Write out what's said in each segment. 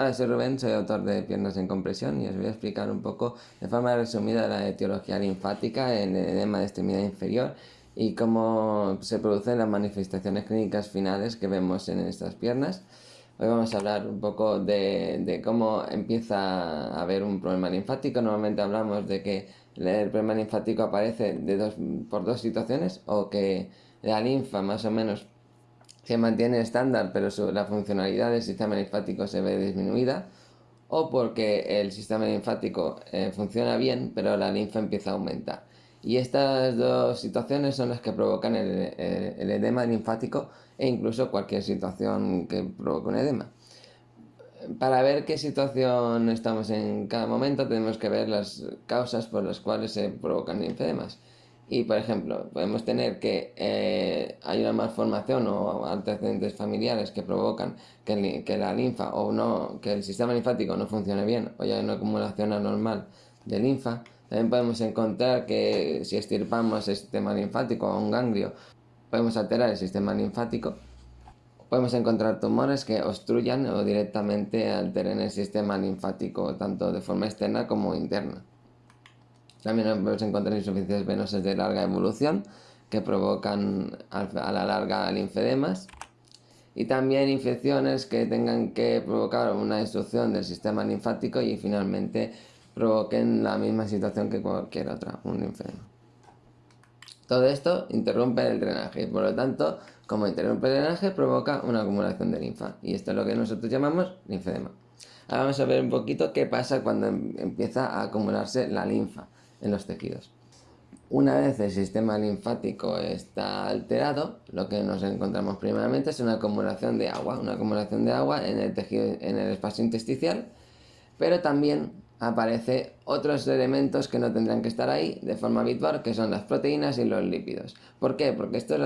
Hola, soy Rubén, soy autor de Piernas en Compresión y os voy a explicar un poco de forma resumida la etiología linfática en el edema de extremidad inferior y cómo se producen las manifestaciones clínicas finales que vemos en estas piernas. Hoy vamos a hablar un poco de, cómo empieza a haber un problema linfático. Normalmente hablamos de que el problema linfático aparece por dos situaciones o que la linfa más o menos se mantiene estándar pero la funcionalidad del sistema linfático se ve disminuida o porque el sistema linfático eh, funciona bien pero la linfa empieza a aumentar. Y estas dos situaciones son las que provocan el, edema linfático e incluso cualquier situación que provoque un edema. Para ver qué situación estamos en cada momento tenemos que ver las causas por las cuales se provocan linfedemas. Y, por ejemplo, podemos tener que eh, hay una malformación o antecedentes familiares que provocan que, que, la linfa o no, que el sistema linfático no funcione bien o ya hay una acumulación anormal de linfa. También podemos encontrar que si estirpamos el sistema linfático o un ganglio, podemos alterar el sistema linfático. Podemos encontrar tumores que obstruyan o directamente alteren el sistema linfático, tanto de forma externa como interna. También podemos encontrar insuficiencias venosas de larga evolución que provocan a la larga linfedemas y también infecciones que tengan que provocar una destrucción del sistema linfático y finalmente provoquen la misma situación que cualquier otra, un linfedema. Todo esto interrumpe el drenaje y por lo tanto, como interrumpe el drenaje, provoca una acumulación de linfa y esto es lo que nosotros llamamos linfedema. Ahora vamos a ver un poquito qué pasa cuando em-, empieza a acumularse la linfa en los tejidos. Una vez el sistema linfático está alterado, lo que nos encontramos primeramente es una acumulación de agua, una acumulación de agua en el tejido, en el espacio intersticial, pero también aparece otros elementos que no tendrán que estar ahí de forma habitual, que son las proteínas y los lípidos. ¿Por qué? Porque estos,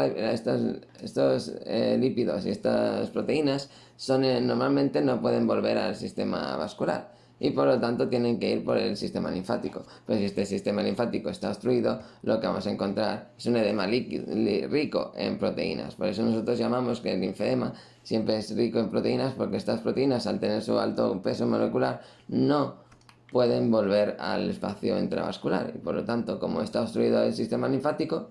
estos, eh, lípidos y estas proteínas son, eh, normalmente no pueden volver al sistema vascular y por lo tanto tienen que ir por el sistema linfático. Pero si este sistema linfático está obstruido, lo que vamos a encontrar es un edema líquido, rico en proteínas. Por eso nosotros llamamos que el linfedema siempre es rico en proteínas porque estas proteínas al tener su alto peso molecular no pueden volver al espacio intravascular y por lo tanto como está obstruido el sistema linfático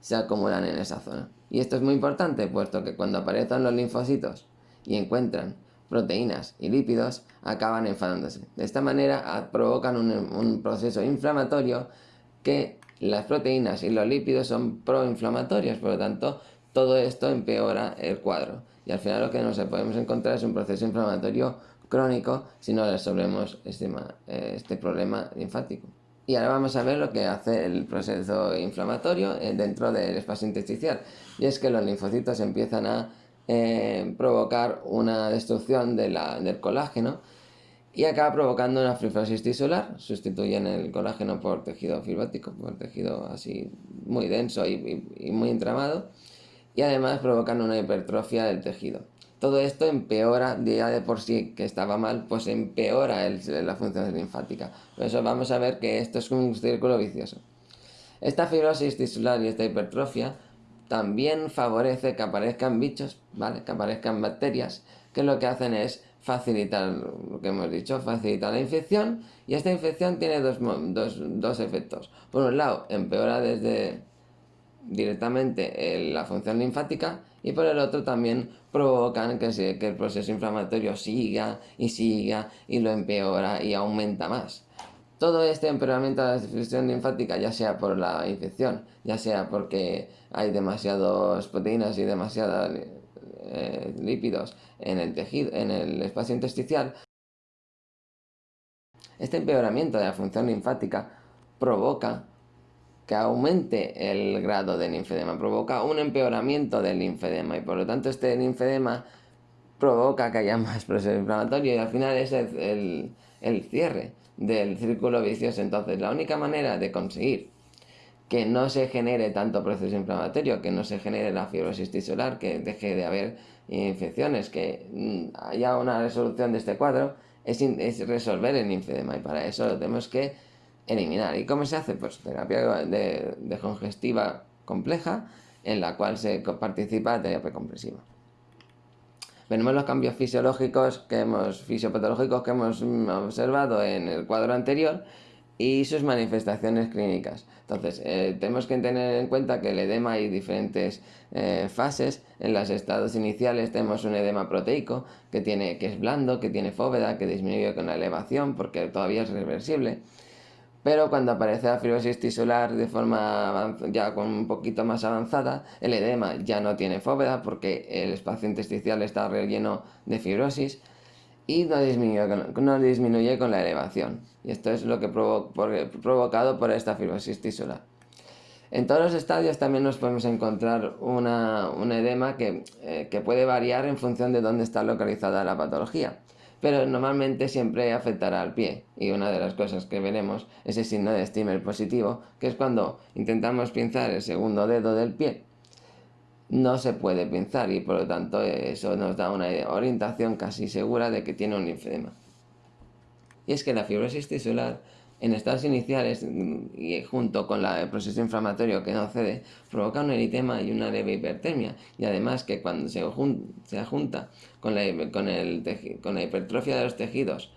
se acumulan en esa zona. Y esto es muy importante puesto que cuando aparecen los linfocitos y encuentran proteínas y lípidos acaban enfadándose. De esta manera ah, provocan un, proceso inflamatorio que las proteínas y los lípidos son proinflamatorios, por lo tanto todo esto empeora el cuadro. Y al final lo que nos podemos encontrar es un proceso inflamatorio crónico si no resolvemos este, este problema linfático. Y ahora vamos a ver lo que hace el proceso inflamatorio eh, dentro del espacio intersticial. Y es que los linfocitos empiezan a eh, provocar una destrucción del colágeno y acaba provocando una fibrosis tisular, sustituyen el colágeno por tejido fibrótico, por tejido así muy denso y, muy entramado, y además provocan una hipertrofia del tejido. Todo esto empeora, ya de por sí que estaba mal, pues empeora la función linfática. Por eso vamos a ver que esto es un círculo vicioso. Esta fibrosis tisular y esta hipertrofia también favorece que aparezcan bichos, ¿vale? Que aparezcan bacterias, que lo que hacen es facilitar, lo que hemos dicho, facilitar la infección, y esta infección tiene dos, efectos. Por un lado, empeora desde directamente la función linfática, y por el otro también provocan que el proceso inflamatorio siga y siga y lo empeora y aumenta más. Todo este empeoramiento de la difusión linfática, ya sea por la infección, ya sea porque hay demasiadas proteínas y demasiados eh, lípidos en el tejido, en el espacio intersticial, este empeoramiento de la función linfática provoca que aumente el grado del linfedema, provoca un empeoramiento del linfedema y por lo tanto este linfedema provoca que haya más proceso inflamatorio y al final es el cierre del círculo vicioso. Entonces, la única manera de conseguir que no se genere tanto proceso inflamatorio, que no se genere la fibrosis tisular, que deje de haber infecciones, que mm, haya una resolución de este cuadro, es, resolver el linfedema y para eso lo tenemos que eliminar. ¿Y cómo se hace? Pues terapia de, de congestiva compleja en la cual se participa terapia compresiva. Veremos los cambios fisiológicos que hemos, fisiopatológicos que hemos mm, observado en el cuadro anterior y sus manifestaciones clínicas. Entonces, eh, tenemos que tener en cuenta que el edema hay diferentes eh, fases. En los estados iniciales tenemos un edema proteico que, tiene, que es blando, que tiene fóveda, que disminuye con la elevación porque todavía es reversible. Pero cuando aparece la fibrosis tisular de forma ya con un poquito más avanzada, el edema ya no tiene fóveda porque el espacio intersticial está relleno de fibrosis y no disminuye, no disminuye con la elevación. Y esto es lo que provo provocado por esta fibrosis tisular. En todos los estadios también nos podemos encontrar una, un edema que, eh, que puede variar en función de dónde está localizada la patología pero normalmente siempre afectará al pie. Y una de las cosas que veremos es el signo de Stimmer positivo, que es cuando intentamos pinzar el segundo dedo del pie. No se puede pinzar y por lo tanto eso nos da una orientación casi segura de que tiene un linfedema. Y es que la fibrosis tisular en estados iniciales y junto con el proceso inflamatorio que no cede, provoca un eritema y una leve hipertermia. Y además que cuando se, se junta con la, con, el, con la hipertrofia de los tejidos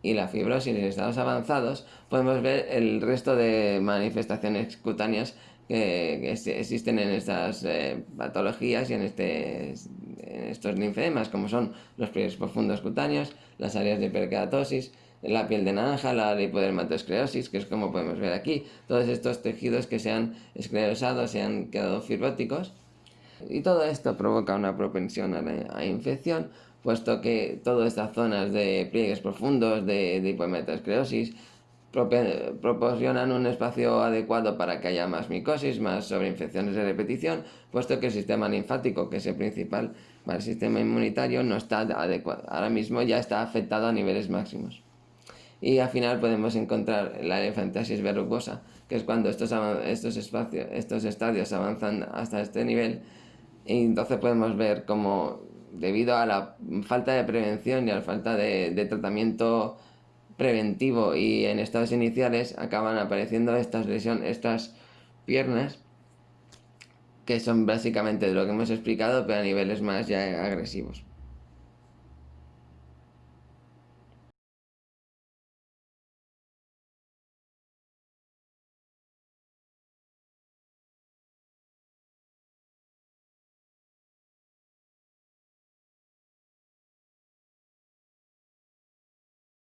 y la fibrosis en estados avanzados, podemos ver el resto de manifestaciones cutáneas que, existen en estas eh, patologías y en, este, estos linfedemas, como son los pliegues profundos cutáneos, las áreas de hiperkeratosis, la piel de naranja, la lipodermatosclerosis, que es como podemos ver aquí, todos estos tejidos que se han esclerosado, se han quedado fibróticos, y todo esto provoca una propensión a la infección, puesto que todas estas zonas de pliegues profundos, de, de proporcionan un espacio adecuado para que haya más micosis, más sobreinfecciones de repetición, puesto que el sistema linfático, que es el principal para el sistema inmunitario, no está adecuado. Ahora mismo ya está afectado a niveles máximos y al final podemos encontrar la elefantiasis verrugosa, que es cuando estos, estos, espacios, estos estadios avanzan hasta este nivel y entonces podemos ver cómo debido a la falta de prevención y a la falta de, de tratamiento preventivo y en estados iniciales acaban apareciendo estas lesiones, estas piernas que son básicamente de lo que hemos explicado pero a niveles más ya agresivos.